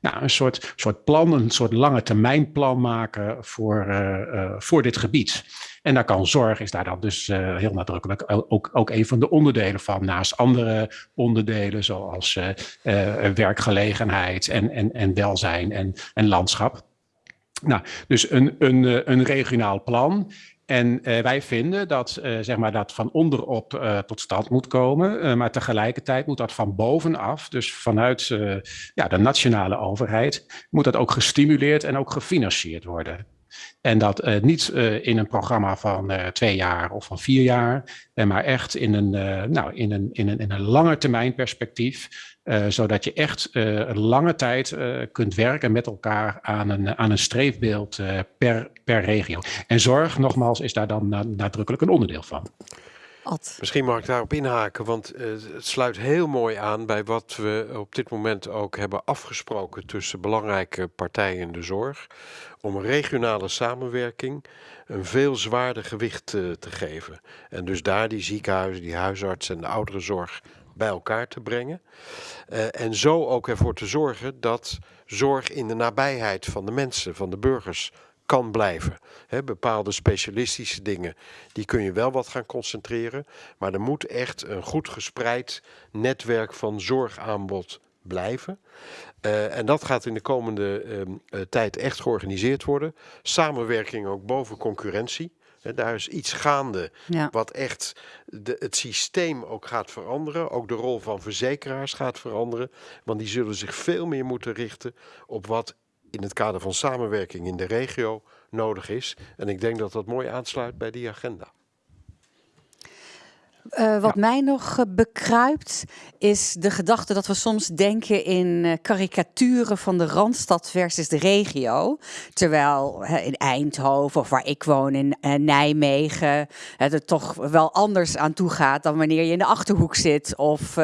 nou, een soort, soort plan, een soort lange termijn plan maken voor, uh, voor dit gebied. En daar kan zorg, is daar dan dus uh, heel nadrukkelijk ook, ook een van de onderdelen van. Naast andere onderdelen zoals werkgelegenheid en, en, en welzijn en, en landschap. Nou, dus een, een, een regionaal plan. En uh, wij vinden dat, uh, zeg maar dat van onderop uh, tot stand moet komen, maar tegelijkertijd moet dat van bovenaf, dus vanuit ja, de nationale overheid, moet dat ook gestimuleerd en ook gefinancierd worden. En dat niet in een programma van twee jaar of van vier jaar, maar echt in een, nou, in een, in een, in een termijn perspectief. Zodat je echt een lange tijd kunt werken met elkaar aan een, aan een streefbeeld per, per regio. En zorg, nogmaals, is daar dan nadrukkelijk een onderdeel van. Ad. Misschien mag ik daarop inhaken, want uh, het sluit heel mooi aan bij wat we op dit moment ook hebben afgesproken tussen belangrijke partijen in de zorg. Om regionale samenwerking een veel zwaarder gewicht uh, te geven. En dus daar die ziekenhuizen, die huisartsen en de ouderenzorg bij elkaar te brengen. Uh, en zo ook ervoor te zorgen dat zorg in de nabijheid van de mensen, van de burgers, kan blijven. Bepaalde specialistische dingen, die kun je wel wat gaan concentreren. Maar er moet echt een goed gespreid netwerk van zorgaanbod blijven. Uh, en dat gaat in de komende uh, tijd echt georganiseerd worden. Samenwerking ook boven concurrentie. He, daar is iets gaande ja. wat echt de, het systeem ook gaat veranderen. Ook de rol van verzekeraars gaat veranderen. Want die zullen zich veel meer moeten richten op wat in het kader van samenwerking in de regio nodig is. En ik denk dat dat mooi aansluit bij die agenda. Uh, wat ja. mij nog uh, bekruipt is de gedachte dat we soms denken in uh, karikaturen van de Randstad versus de regio. Terwijl in Eindhoven of waar ik woon in Nijmegen het er toch wel anders aan toe gaat dan wanneer je in de Achterhoek zit of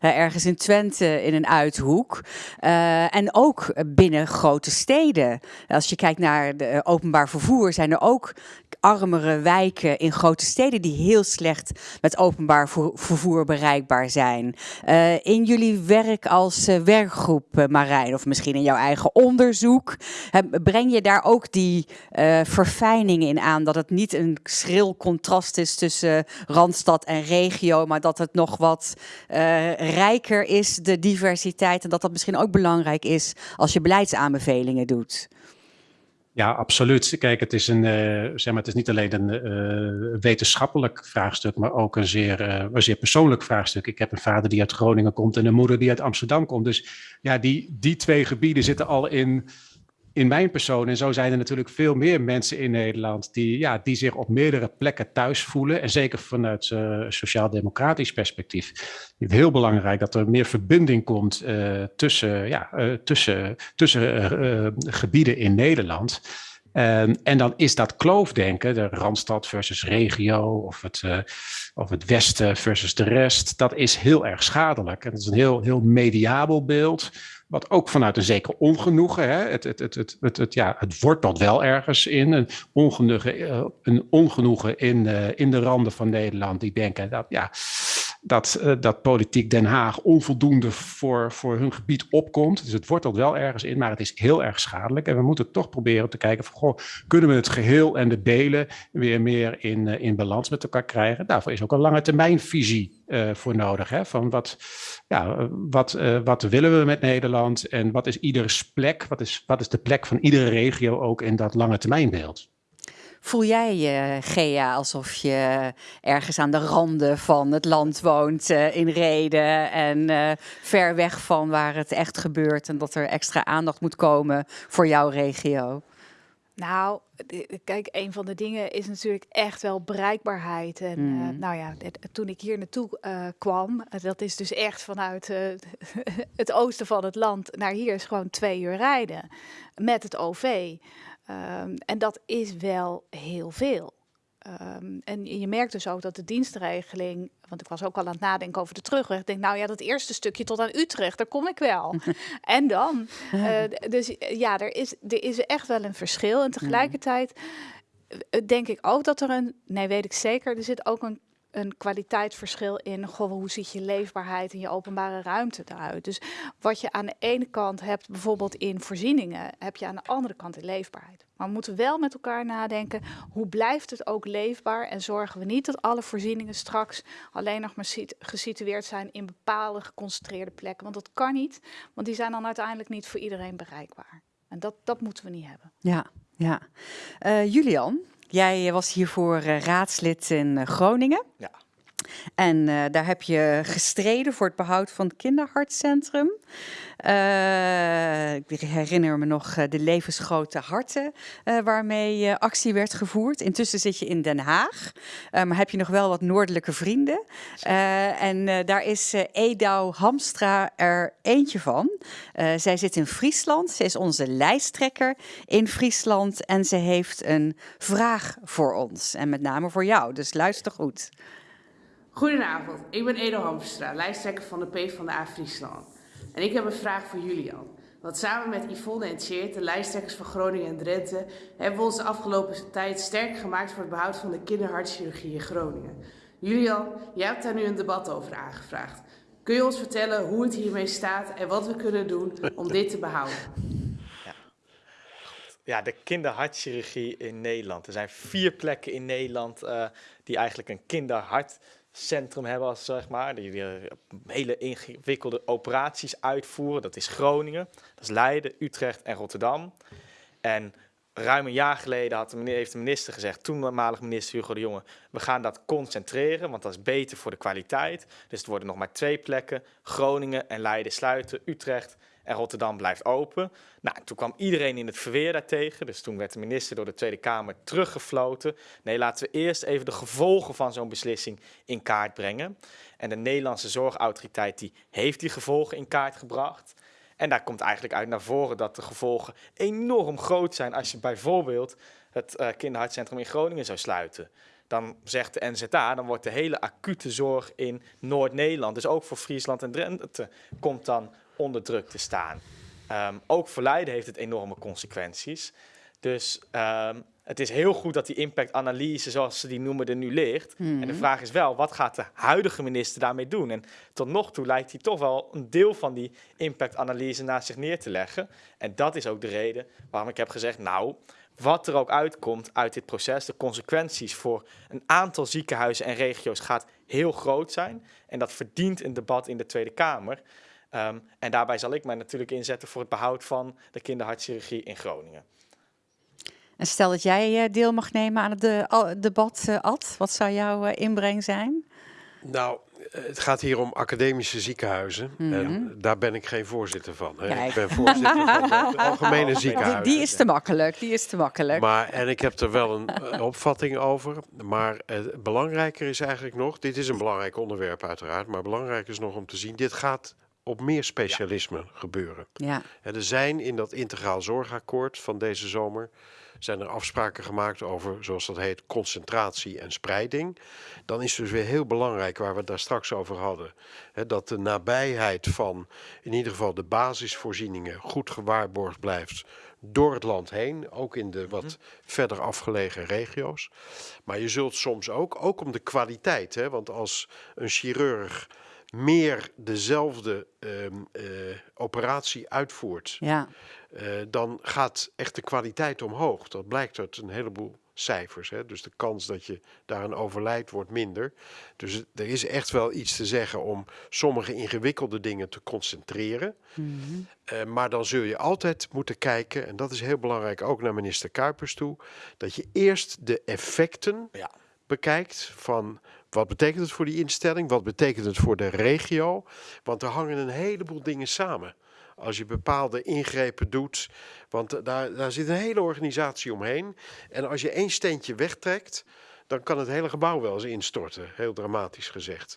ergens in Twente in een uithoek. en ook binnen grote steden. Als je kijkt naar de openbaar vervoer zijn er ook armere wijken in grote steden die heel slecht met openbaar vervoer bereikbaar zijn. Uh, in jullie werk als uh, werkgroep, uh, Marijn, of misschien in jouw eigen onderzoek, breng je daar ook die verfijning in aan? Dat het niet een schril contrast is tussen Randstad en regio, maar dat het nog wat rijker is, de diversiteit. En dat dat misschien ook belangrijk is als je beleidsaanbevelingen doet. Ja, absoluut. Kijk, het is, een, uh, zeg maar, het is niet alleen een uh, wetenschappelijk vraagstuk, maar ook een zeer, uh, een zeer persoonlijk vraagstuk. Ik heb een vader die uit Groningen komt en een moeder die uit Amsterdam komt. Dus ja, die, die twee gebieden zitten al in, in mijn persoon. En zo zijn er natuurlijk veel meer mensen in Nederland die, ja, die zich op meerdere plekken thuis voelen. En zeker vanuit uh, sociaal-democratisch perspectief. Het is heel belangrijk dat er meer verbinding komt uh, tussen, ja, uh, tussen, tussen gebieden in Nederland. Ehm, en dan is dat kloofdenken, de Randstad versus regio of het, of het Westen versus de rest, dat is heel erg schadelijk. En het is een heel, heel mediabel beeld, wat ook vanuit een zeker ongenoegen, hè, het, het, het, het, het, het, ja, het wel ergens in, een ongenoegen, uh, een ongenoegen in, uh, in de randen van Nederland, die denken dat, ja, dat, uh, dat politiek Den Haag onvoldoende voor, voor hun gebied opkomt. Dus het wortelt wel ergens in, maar het is heel erg schadelijk. En we moeten toch proberen te kijken van, kunnen we het geheel en de delen weer meer in, uh, in balans met elkaar krijgen? Daarvoor is ook een lange termijnvisie uh, voor nodig. Hè? Van wat, ja, wat, wat willen we met Nederland en wat is ieders plek? Wat is, wat is de plek van iedere regio ook in dat lange termijnbeeld? Voel jij je, Gea, alsof je ergens aan de randen van het land woont, uh, in Reden en uh, ver weg van waar het echt gebeurt en dat er extra aandacht moet komen voor jouw regio? Nou, kijk, een van de dingen is natuurlijk echt wel bereikbaarheid. En mm. uh, nou ja, toen ik hier naartoe uh, kwam, dat is dus echt vanuit uh, het oosten van het land naar hier is gewoon twee uur rijden met het OV. Um, en dat is wel heel veel. Um, en je merkt dus ook dat de dienstregeling, want ik was ook al aan het nadenken over de terugweg. Ik denk, nou ja, dat eerste stukje tot aan Utrecht, daar kom ik wel. en dan, uh, dus ja, er is, er is echt wel een verschil. En tegelijkertijd denk ik ook dat er een, nee, weet ik zeker, er zit ook een een kwaliteitsverschil in goh, hoe ziet je leefbaarheid en je openbare ruimte eruit. Dus wat je aan de ene kant hebt, bijvoorbeeld in voorzieningen, heb je aan de andere kant in leefbaarheid. Maar we moeten wel met elkaar nadenken, hoe blijft het ook leefbaar en zorgen we niet dat alle voorzieningen straks alleen nog maar gesitueerd zijn in bepaalde geconcentreerde plekken. Want dat kan niet, want die zijn dan uiteindelijk niet voor iedereen bereikbaar. En dat, dat moeten we niet hebben. Ja, ja. Uh, Julian, Jij was hiervoor uh, raadslid in uh, Groningen. Ja. En uh, daar heb je gestreden voor het behoud van het kinderhartcentrum. Uh, ik herinner me nog de levensgrote harten waarmee actie werd gevoerd. Intussen zit je in Den Haag, maar heb je nog wel wat noordelijke vrienden. en daar is Edouw Hamstra er eentje van. zij zit in Friesland, ze is onze lijsttrekker in Friesland en ze heeft een vraag voor ons. En met name voor jou, dus luister goed. Goedenavond, ik ben Edo Hamstra, lijsttrekker van de PvdA Friesland. En ik heb een vraag voor Julian. Want samen met Yvonne en Tjeerd, de lijsttrekkers van Groningen en Drenthe, hebben we ons de afgelopen tijd sterk gemaakt voor het behoud van de kinderhartchirurgie in Groningen. Julian, jij hebt daar nu een debat over aangevraagd. Kun je ons vertellen hoe het hiermee staat en wat we kunnen doen om dit te behouden? Ja, ja de kinderhartchirurgie in Nederland. Er zijn vier plekken in Nederland uh, die eigenlijk een kinderhart centrum hebben als zeg maar, die weer hele ingewikkelde operaties uitvoeren. Dat is Groningen, dat is Leiden, Utrecht en Rotterdam. En ruim een jaar geleden had de minister, heeft de minister gezegd, toenmalig minister Hugo de Jonge, we gaan dat concentreren, want dat is beter voor de kwaliteit. Dus het worden nog maar twee plekken, Groningen en Leiden sluiten, Utrecht en Rotterdam blijft open. Nou, toen kwam iedereen in het verweer daartegen. Dus toen werd de minister door de Tweede Kamer teruggefloten. Nee, laten we eerst even de gevolgen van zo'n beslissing in kaart brengen. En de Nederlandse Zorgautoriteit die heeft die gevolgen in kaart gebracht. En daar komt eigenlijk uit naar voren dat de gevolgen enorm groot zijn als je bijvoorbeeld het uh, kinderhartcentrum in Groningen zou sluiten. Dan zegt de NZA, dan wordt de hele acute zorg in Noord-Nederland, dus ook voor Friesland en Drenthe, komt dan onder druk te staan. Um, ook voor Leiden heeft het enorme consequenties. Dus um, het is heel goed dat die impactanalyse, zoals ze die noemen, er nu ligt. Mm -hmm. En de vraag is wel, wat gaat de huidige minister daarmee doen? En tot nog toe lijkt hij toch wel een deel van die impactanalyse naast zich neer te leggen. En dat is ook de reden waarom ik heb gezegd, nou, wat er ook uitkomt uit dit proces, de consequenties voor een aantal ziekenhuizen en regio's gaat heel groot zijn. En dat verdient een debat in de Tweede Kamer. Um, en daarbij zal ik mij natuurlijk inzetten voor het behoud van de kinderhartchirurgie in Groningen. En stel dat jij deel mag nemen aan het de, debat, uh, Ad, wat zou jouw uh, inbreng zijn? Nou, het gaat hier om academische ziekenhuizen. Mm -hmm. En daar ben ik geen voorzitter van. Hè. Ik ben voorzitter van het algemene ziekenhuis. Die, die, is te makkelijk, die is te makkelijk. Maar, en ik heb er wel een opvatting over. Maar belangrijker is eigenlijk nog, dit is een belangrijk onderwerp uiteraard. Maar belangrijk is nog om te zien, dit gaat op meer specialismen gebeuren. Ja. Er zijn in dat integraal zorgakkoord van deze zomer zijn er afspraken gemaakt over, zoals dat heet, concentratie en spreiding. Dan is dus weer heel belangrijk, waar we het daar straks over hadden, hè, dat de nabijheid van in ieder geval de basisvoorzieningen goed gewaarborgd blijft door het land heen, ook in de wat verder afgelegen regio's. Maar je zult soms ook, ook om de kwaliteit, hè, want als een chirurg meer dezelfde ehm, eh, operatie uitvoert, Ja. eh, dan gaat echt de kwaliteit omhoog. Dat blijkt uit een heleboel cijfers. Hè? Dus de kans dat je daaraan overlijdt wordt minder. Dus het- er is echt wel iets te zeggen om sommige ingewikkelde dingen te concentreren. Mhm. Eh, maar dan zul je altijd moeten kijken, en dat is heel belangrijk ook naar minister Kuipers toe, dat je eerst de effecten Ja. bekijkt van wat betekent het voor die instelling, wat betekent het voor de regio, want er hangen een heleboel dingen samen. Als je bepaalde ingrepen doet, want daar, daar zit een hele organisatie omheen. En als je één steentje wegtrekt, dan kan het hele gebouw wel eens instorten, heel dramatisch gezegd.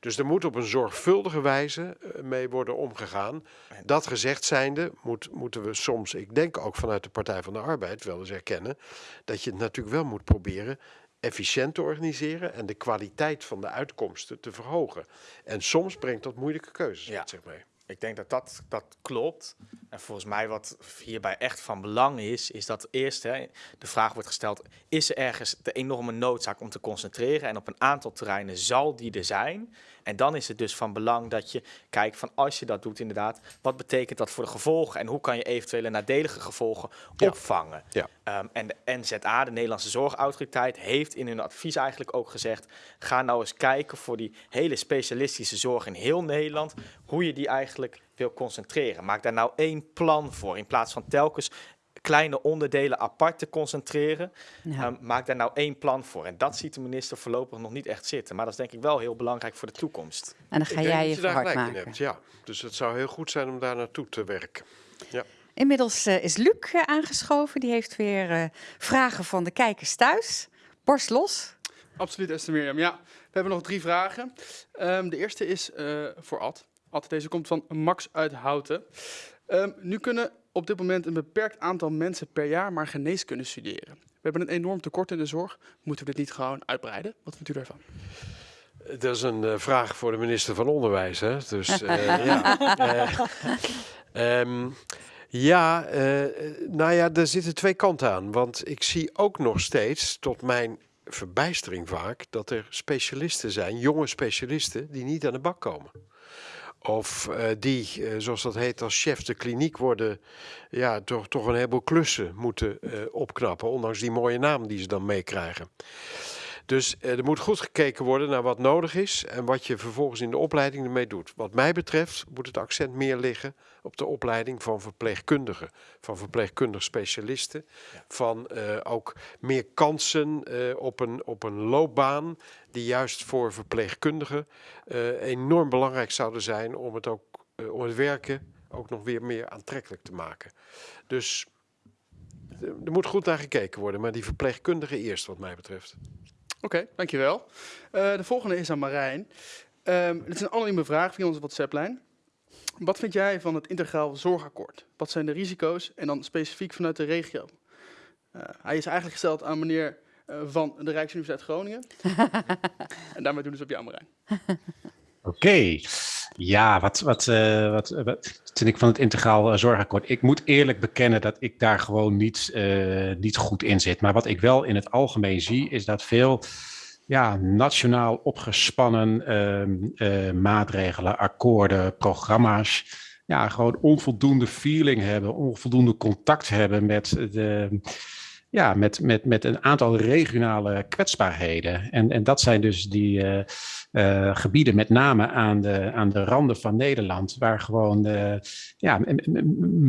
Dus er moet op een zorgvuldige wijze eh, mee worden omgegaan. Dat gezegd zijnde moet, moeten we soms, ik denk ook vanuit de Partij van de Arbeid, wel eens erkennen dat je het natuurlijk wel moet proberen efficiënt te organiseren en de kwaliteit van de uitkomsten te verhogen. En soms brengt dat moeilijke keuzes Ja. met zich mee. Ik denk dat dat, dat klopt. En volgens mij wat hierbij echt van belang is, is dat eerst hè, de vraag wordt gesteld, is er ergens de enorme noodzaak om te concentreren? En op een aantal terreinen zal die er zijn. En dan is het dus van belang dat je kijkt van als je dat doet inderdaad, wat betekent dat voor de gevolgen? En hoe kan je eventuele nadelige gevolgen Ja. opvangen? Ja. Ehm, en de NZA, de Nederlandse Zorgautoriteit, heeft in hun advies eigenlijk ook gezegd: ga nou eens kijken voor die hele specialistische zorg in heel Nederland, hoe je die eigenlijk wil concentreren. Maak daar nou één plan voor, in plaats van telkens kleine onderdelen apart te concentreren. Ja. Ehm, maak daar nou één plan voor. En dat ziet de minister voorlopig nog niet echt zitten. Maar dat is denk ik wel heel belangrijk voor de toekomst. En dan ga jij je je hard gelijk in maken. hebt, ja. Dus het zou heel goed zijn om daar naartoe te werken. Inmiddels eh, is Luc eh, aangeschoven. Die heeft weer eh, vragen van de kijkers thuis. Borst los. Absoluut, Esther Mirjam. Ja, we hebben nog drie vragen. Ehm, de eerste is eh, voor Ad. Ad, deze komt van Max uit Houten. Ehm, nu kunnen op dit moment een beperkt aantal mensen per jaar maar geneeskunde studeren. We hebben een enorm tekort in de zorg. Moeten we dit niet gewoon uitbreiden? Wat vindt u daarvan? Dat is een eh, vraag voor de minister van Onderwijs. Hè? Dus eh, ja. Eh, ehm, ja, eh, nou ja, er zitten twee kanten aan. Want ik zie ook nog steeds, tot mijn verbijstering vaak, dat er specialisten zijn, jonge specialisten, die niet aan de bak komen. Of eh, die, eh, zoals dat heet, als chef de kliniek worden, ja, toch, toch een heleboel klussen moeten eh, opknappen. Ondanks die mooie naam die ze dan meekrijgen. Dus eh, er moet goed gekeken worden naar wat nodig is en wat je vervolgens in de opleiding ermee doet. Wat mij betreft moet het accent meer liggen op de opleiding van verpleegkundigen, van verpleegkundig specialisten, van eh, ook meer kansen eh, op, een, op een loopbaan die juist voor verpleegkundigen enorm belangrijk zouden zijn om het, ook, om het werken ook nog weer meer aantrekkelijk te maken. Dus er moet goed naar gekeken worden, maar die verpleegkundigen eerst wat mij betreft. Oké, dankjewel. Eh de volgende is aan Marijn. Dit is een anonieme vraag via onze WhatsApp-lijn. Wat vind jij van het integraal zorgakkoord? Wat zijn de risico's en dan specifiek vanuit de regio? Eh, hij is eigenlijk gesteld aan meneer eh, van de Rijksuniversiteit Groningen. en daarmee doen we dus op jou, Marijn. Oké, ja, wat, wat, eh, wat, vind ik van het integraal eh, zorgakkoord? Ik moet eerlijk bekennen dat ik daar gewoon niet, eh, niet goed in zit. Maar wat ik wel in het algemeen zie, is dat veel ja, nationaal opgespannen ehm, eh, maatregelen, akkoorden, programma's, ja, gewoon onvoldoende feeling hebben, onvoldoende contact hebben met de ja, met, met, met een aantal regionale kwetsbaarheden. En, en dat zijn dus die eh, eh, gebieden, met name aan de, aan de randen van Nederland, waar gewoon eh, ja,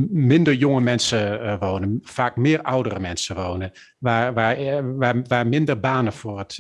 minder jonge mensen wonen, vaak meer oudere mensen wonen, waar, waar, waar, waar minder banen voor het,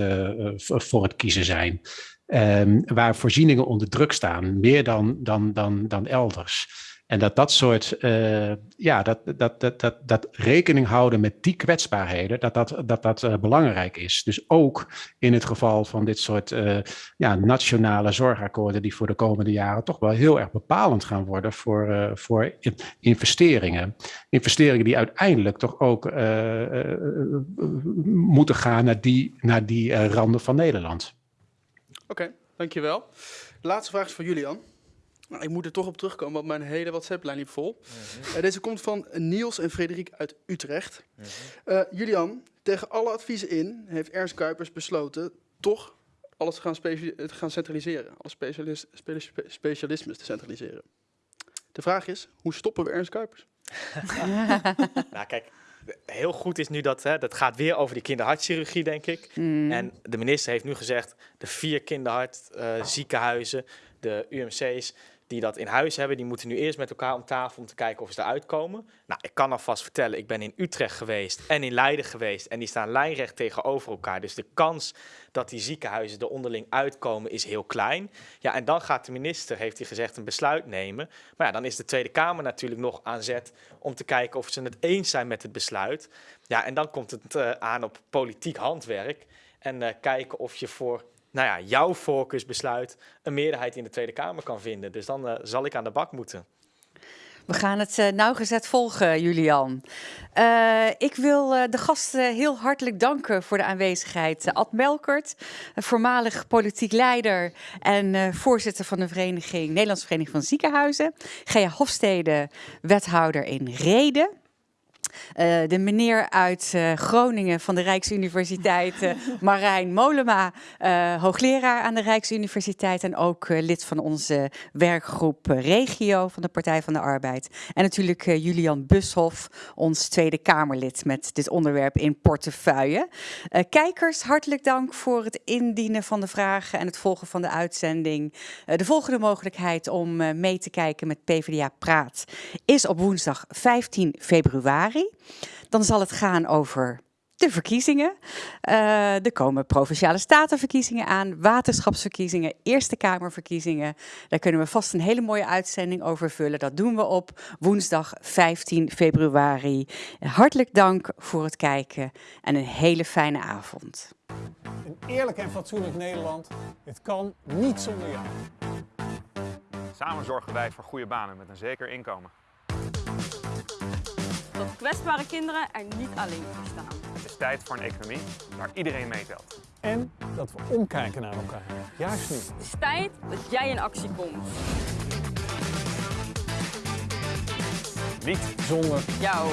voor het kiezen zijn. Ehm, waar voorzieningen onder druk staan, meer dan, dan, dan, dan elders. En dat dat soort, uh, ja, dat, dat, dat, dat, dat rekening houden met die kwetsbaarheden, dat dat, dat, dat uh, belangrijk is. Dus ook in het geval van dit soort uh, ja, nationale zorgakkoorden, die voor de komende jaren toch wel heel erg bepalend gaan worden voor, voor investeringen. Investeringen die uiteindelijk toch ook moeten gaan naar die, naar die randen van Nederland. Oké, dankjewel. De laatste vraag is voor Julian. Nou, ik moet er toch op terugkomen, want mijn hele WhatsApp-lijn liep vol. Mhm. Uh, deze komt van Niels en Frederik uit Utrecht. Mhm. uh, Julian, tegen alle adviezen in heeft Ernst Kuipers besloten toch alles te gaan, te gaan centraliseren. Alle specialis spe specialismes te centraliseren. De vraag is, hoe stoppen we Ernst Kuipers? nou kijk, heel goed is nu dat, hè, dat gaat weer over die kinderhartchirurgie, denk ik. Mm. En de minister heeft nu gezegd, de vier kinderhartziekenhuizen, uh, de UMC's, die dat in huis hebben, die moeten nu eerst met elkaar om tafel om te kijken of ze eruit komen. Nou, ik kan alvast vertellen, ik ben in Utrecht geweest en in Leiden geweest en die staan lijnrecht tegenover elkaar. Dus de kans dat die ziekenhuizen er onderling uitkomen is heel klein. Ja, en dan gaat de minister, heeft hij gezegd, een besluit nemen. Maar ja, dan is de Tweede Kamer natuurlijk nog aan zet om te kijken of ze het eens zijn met het besluit. Ja, en dan komt het uh, aan op politiek handwerk en uh, kijken of je voor nou ja, jouw voorkeursbesluit een meerderheid in de Tweede Kamer kan vinden. Dus dan uh, zal ik aan de bak moeten. We gaan het uh, nauwgezet volgen, Julian. Uh, ik wil de gasten heel hartelijk danken voor de aanwezigheid. Ad Melkert, voormalig politiek leider en voorzitter van de vereniging, Nederlandse Vereniging van Ziekenhuizen. Gea Hofstede, wethouder in Reden. Uh, de meneer uit uh, Groningen van de Rijksuniversiteit, uh, Marijn Molema, hoogleraar aan de Rijksuniversiteit en ook lid van onze werkgroep Regio van de Partij van de Arbeid. En natuurlijk Julian Bushoff, ons Tweede Kamerlid met dit onderwerp in portefeuille. kijkers, hartelijk dank voor het indienen van de vragen en het volgen van de uitzending. de volgende mogelijkheid om mee te kijken met PvdA Praat is op woensdag 15 februari. Dan zal het gaan over de verkiezingen. Uh, er komen provinciale statenverkiezingen aan, waterschapsverkiezingen, Eerste Kamerverkiezingen. Daar kunnen we vast een hele mooie uitzending over vullen. Dat doen we op woensdag 15 februari. Hartelijk dank voor het kijken en een hele fijne avond. Een eerlijk en fatsoenlijk Nederland, het kan niet zonder jou. Samen zorgen wij voor goede banen met een zeker inkomen dat kwetsbare kinderen er niet alleen voor staan. Het is tijd voor een economie waar iedereen meetelt. En dat we omkijken naar elkaar. Juist nu. Het is tijd dat jij in actie komt. Niet zonder jou.